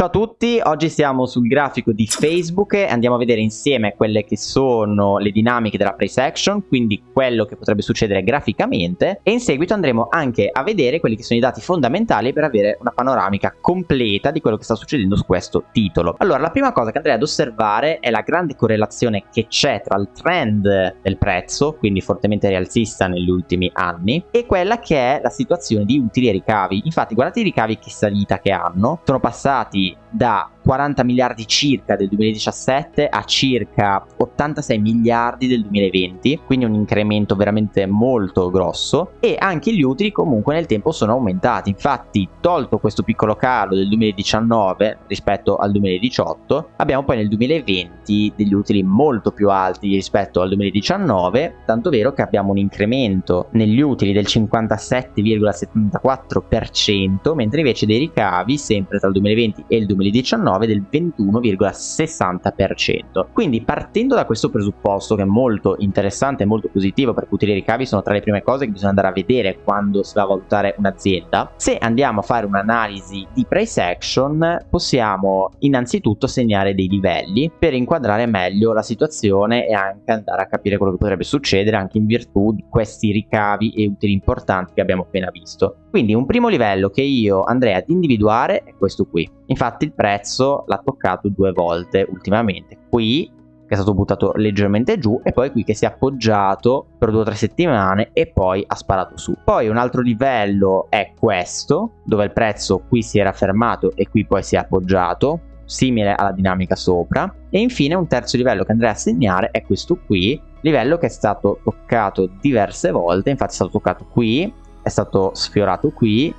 Ciao a tutti, oggi siamo sul grafico di Facebook e andiamo a vedere insieme quelle che sono le dinamiche della price action, quindi quello che potrebbe succedere graficamente e in seguito andremo anche a vedere quelli che sono i dati fondamentali per avere una panoramica completa di quello che sta succedendo su questo titolo. Allora, la prima cosa che andrei ad osservare è la grande correlazione che c'è tra il trend del prezzo, quindi fortemente rialzista negli ultimi anni, e quella che è la situazione di utili e ricavi. Infatti, guardate i ricavi che salita che hanno, sono passati da 40 miliardi circa del 2017 a circa 86 miliardi del 2020, quindi un incremento veramente molto grosso e anche gli utili comunque nel tempo sono aumentati, infatti tolto questo piccolo calo del 2019 rispetto al 2018, abbiamo poi nel 2020 degli utili molto più alti rispetto al 2019, tanto vero che abbiamo un incremento negli utili del 57,74%, mentre invece dei ricavi sempre tra il 2020 e il 2019 del 21,60%. Quindi partendo da questo presupposto che è molto interessante e molto positivo perché utili e ricavi sono tra le prime cose che bisogna andare a vedere quando si va a valutare un'azienda, se andiamo a fare un'analisi di price action possiamo innanzitutto segnare dei livelli per inquadrare meglio la situazione e anche andare a capire quello che potrebbe succedere anche in virtù di questi ricavi e utili importanti che abbiamo appena visto. Quindi un primo livello che io andrei ad individuare è questo qui. Infatti il prezzo l'ha toccato due volte ultimamente. Qui che è stato buttato leggermente giù e poi qui che si è appoggiato per due o tre settimane e poi ha sparato su. Poi un altro livello è questo, dove il prezzo qui si era fermato e qui poi si è appoggiato, simile alla dinamica sopra. E infine un terzo livello che andrei a segnare è questo qui, livello che è stato toccato diverse volte, infatti è stato toccato qui, è stato sfiorato qui,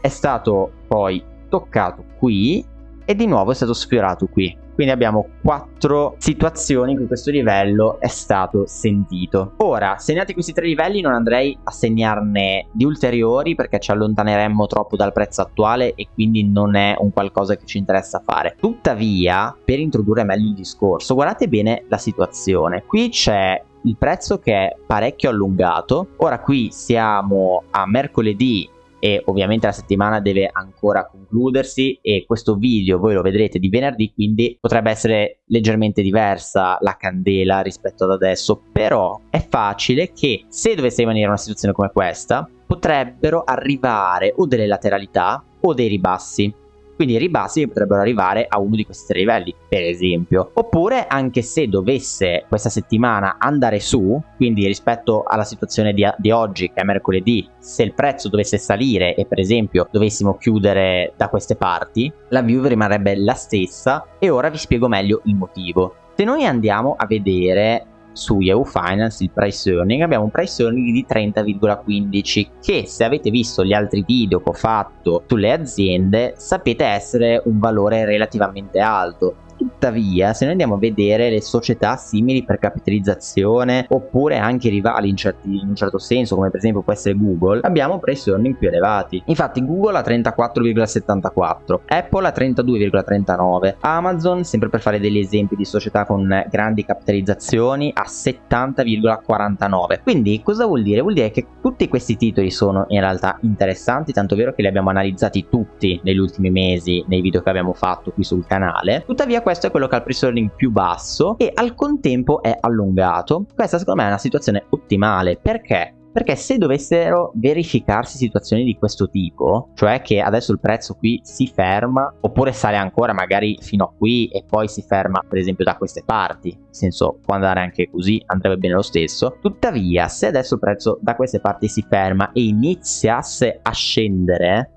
è stato poi toccato qui e di nuovo è stato sfiorato qui. Quindi abbiamo quattro situazioni in cui questo livello è stato sentito. Ora, segnati questi tre livelli non andrei a segnarne di ulteriori perché ci allontaneremmo troppo dal prezzo attuale e quindi non è un qualcosa che ci interessa fare. Tuttavia, per introdurre meglio il discorso, guardate bene la situazione. Qui c'è il prezzo che è parecchio allungato. Ora qui siamo a mercoledì e ovviamente la settimana deve ancora concludersi e questo video voi lo vedrete di venerdì quindi potrebbe essere leggermente diversa la candela rispetto ad adesso. Però è facile che se dovesse rimanere una situazione come questa potrebbero arrivare o delle lateralità o dei ribassi quindi i ribassi potrebbero arrivare a uno di questi tre livelli, per esempio. Oppure anche se dovesse questa settimana andare su, quindi rispetto alla situazione di, di oggi, che è mercoledì, se il prezzo dovesse salire e per esempio dovessimo chiudere da queste parti, la view rimarrebbe la stessa e ora vi spiego meglio il motivo. Se noi andiamo a vedere su Yahoo Finance il price earning abbiamo un price earning di 30,15 che se avete visto gli altri video che ho fatto sulle aziende sapete essere un valore relativamente alto Tuttavia, se noi andiamo a vedere le società simili per capitalizzazione oppure anche rivali in, certi, in un certo senso, come per esempio può essere Google, abbiamo earning più elevati. Infatti Google ha 34,74, Apple ha 32,39, Amazon, sempre per fare degli esempi di società con grandi capitalizzazioni, ha 70,49. Quindi cosa vuol dire? Vuol dire che tutti questi titoli sono in realtà interessanti, tanto vero che li abbiamo analizzati tutti negli ultimi mesi nei video che abbiamo fatto qui sul canale. Tuttavia questo è quello che ha il price earning più basso e al contempo è allungato. Questa secondo me è una situazione ottimale. Perché? Perché se dovessero verificarsi situazioni di questo tipo, cioè che adesso il prezzo qui si ferma, oppure sale ancora magari fino a qui e poi si ferma per esempio da queste parti, nel senso può andare anche così, andrebbe bene lo stesso, tuttavia se adesso il prezzo da queste parti si ferma e iniziasse a scendere,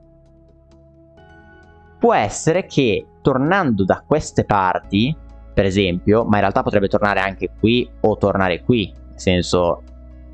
può essere che tornando da queste parti, per esempio, ma in realtà potrebbe tornare anche qui o tornare qui, nel senso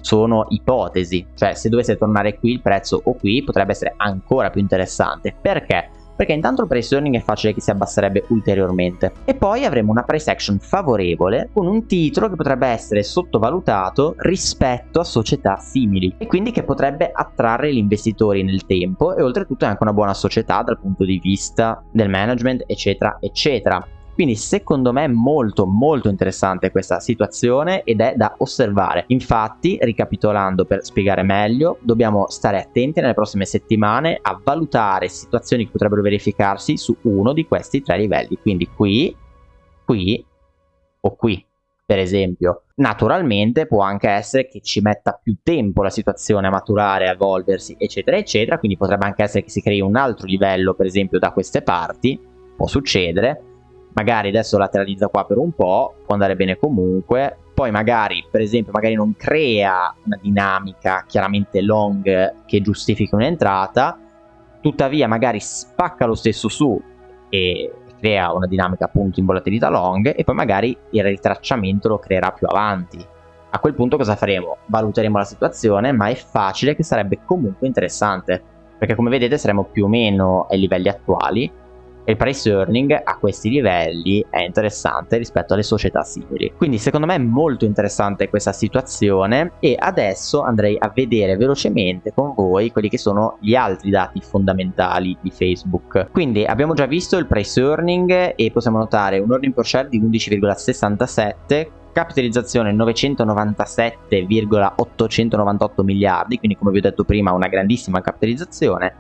sono ipotesi, cioè se dovesse tornare qui il prezzo o qui potrebbe essere ancora più interessante, perché? Perché intanto il price earning è facile che si abbasserebbe ulteriormente. E poi avremo una price action favorevole con un titolo che potrebbe essere sottovalutato rispetto a società simili e quindi che potrebbe attrarre gli investitori nel tempo e oltretutto è anche una buona società dal punto di vista del management eccetera eccetera Quindi secondo me è molto molto interessante questa situazione ed è da osservare. Infatti, ricapitolando per spiegare meglio, dobbiamo stare attenti nelle prossime settimane a valutare situazioni che potrebbero verificarsi su uno di questi tre livelli. Quindi qui, qui o qui per esempio. Naturalmente può anche essere che ci metta più tempo la situazione a maturare, a evolversi, eccetera, eccetera, quindi potrebbe anche essere che si crei un altro livello, per esempio, da queste parti, può succedere, magari adesso lateralizza qua per un po', può andare bene comunque, poi magari, per esempio, magari non crea una dinamica chiaramente long che giustifichi un'entrata, tuttavia magari spacca lo stesso su e crea una dinamica appunto in volatilità long e poi magari il ritracciamento lo creerà più avanti. A quel punto cosa faremo? Valuteremo la situazione, ma è facile che sarebbe comunque interessante, perché come vedete saremo più o meno ai livelli attuali, il price earning a questi livelli è interessante rispetto alle società simili. Quindi secondo me è molto interessante questa situazione e adesso andrei a vedere velocemente con voi quelli che sono gli altri dati fondamentali di Facebook. Quindi abbiamo già visto il price earning e possiamo notare un earning per share di 11,67 capitalizzazione 997,898 miliardi, quindi come vi ho detto prima una grandissima capitalizzazione,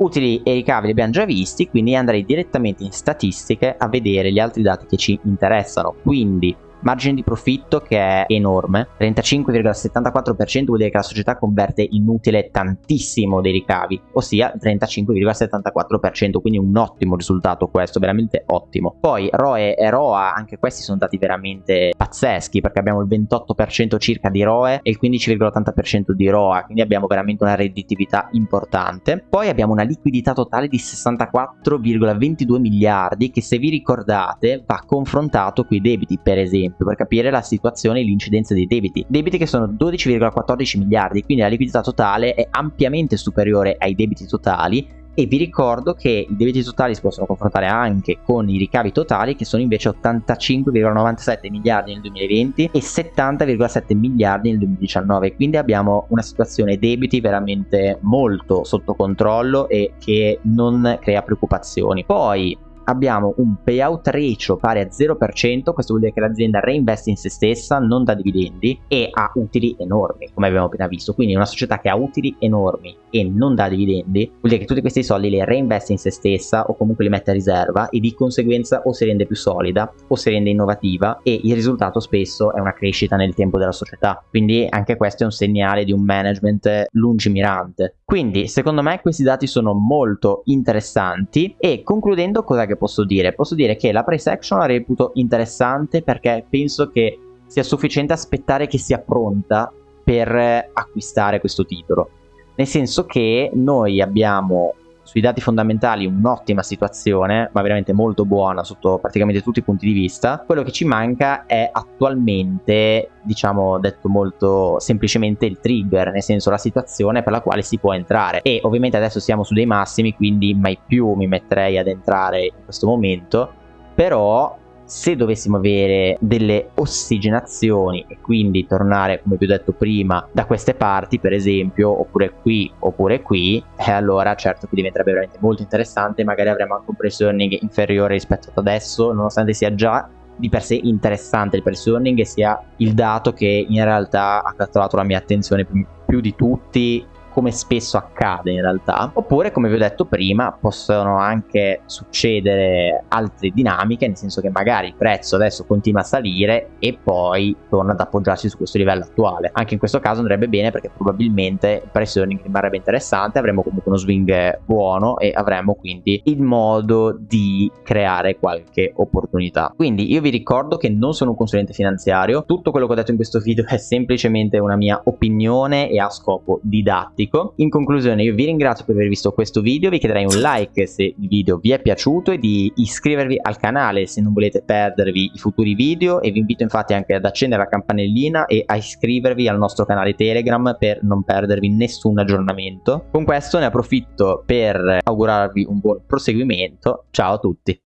Utili e ricavi li abbiamo già visti, quindi andrei direttamente in statistiche a vedere gli altri dati che ci interessano. Quindi margine di profitto che è enorme, 35,74% vuol dire che la società converte in utile tantissimo dei ricavi, ossia 35,74%, quindi un ottimo risultato questo, veramente ottimo. Poi ROE e ROA, anche questi sono dati veramente pazzeschi, perché abbiamo il 28% circa di ROE e il 15,80% di ROA, quindi abbiamo veramente una redditività importante. Poi abbiamo una liquidità totale di 64,22 miliardi che se vi ricordate va confrontato con i debiti, per esempio esempio per capire la situazione e l'incidenza dei debiti. Debiti che sono 12,14 miliardi, quindi la liquidità totale è ampiamente superiore ai debiti totali e vi ricordo che i debiti totali si possono confrontare anche con i ricavi totali che sono invece 85,97 miliardi nel 2020 e 70,7 miliardi nel 2019 quindi abbiamo una situazione debiti veramente molto sotto controllo e che non crea preoccupazioni poi abbiamo un payout ratio pari a 0%, questo vuol dire che l'azienda reinveste in se stessa, non da dividendi e ha utili enormi, come abbiamo appena visto. Quindi una società che ha utili enormi e non dà dividendi, vuol dire che tutti questi soldi li reinveste in se stessa o comunque li mette a riserva e di conseguenza o si rende più solida o si rende innovativa e il risultato spesso è una crescita nel tempo della società. Quindi anche questo è un segnale di un management lungimirante. Quindi secondo me questi dati sono molto interessanti e concludendo cosa che posso dire? Posso dire che la price action la reputo interessante perché penso che sia sufficiente aspettare che sia pronta per acquistare questo titolo. Nel senso che noi abbiamo sui dati fondamentali un'ottima situazione, ma veramente molto buona sotto praticamente tutti i punti di vista. Quello che ci manca è attualmente, diciamo detto molto semplicemente, il trigger, nel senso la situazione per la quale si può entrare. E ovviamente adesso siamo su dei massimi, quindi mai più mi metterei ad entrare in questo momento, però se dovessimo avere delle ossigenazioni e quindi tornare come vi ho detto prima da queste parti per esempio oppure qui oppure qui eh, allora certo qui diventerebbe veramente molto interessante magari avremo anche un price earning inferiore rispetto ad adesso nonostante sia già di per sé interessante il price earning e sia il dato che in realtà ha catturato la mia attenzione più di tutti come spesso accade in realtà, oppure come vi ho detto prima possono anche succedere altre dinamiche, nel senso che magari il prezzo adesso continua a salire e poi torna ad appoggiarsi su questo livello attuale. Anche in questo caso andrebbe bene perché probabilmente il price earning rimarrebbe interessante, avremo comunque uno swing buono e avremo quindi il modo di creare qualche opportunità. Quindi io vi ricordo che non sono un consulente finanziario, tutto quello che ho detto in questo video è semplicemente una mia opinione e ha scopo didattico didattico. In conclusione io vi ringrazio per aver visto questo video, vi chiederei un like se il video vi è piaciuto e di iscrivervi al canale se non volete perdervi i futuri video e vi invito infatti anche ad accendere la campanellina e a iscrivervi al nostro canale Telegram per non perdervi nessun aggiornamento. Con questo ne approfitto per augurarvi un buon proseguimento, ciao a tutti!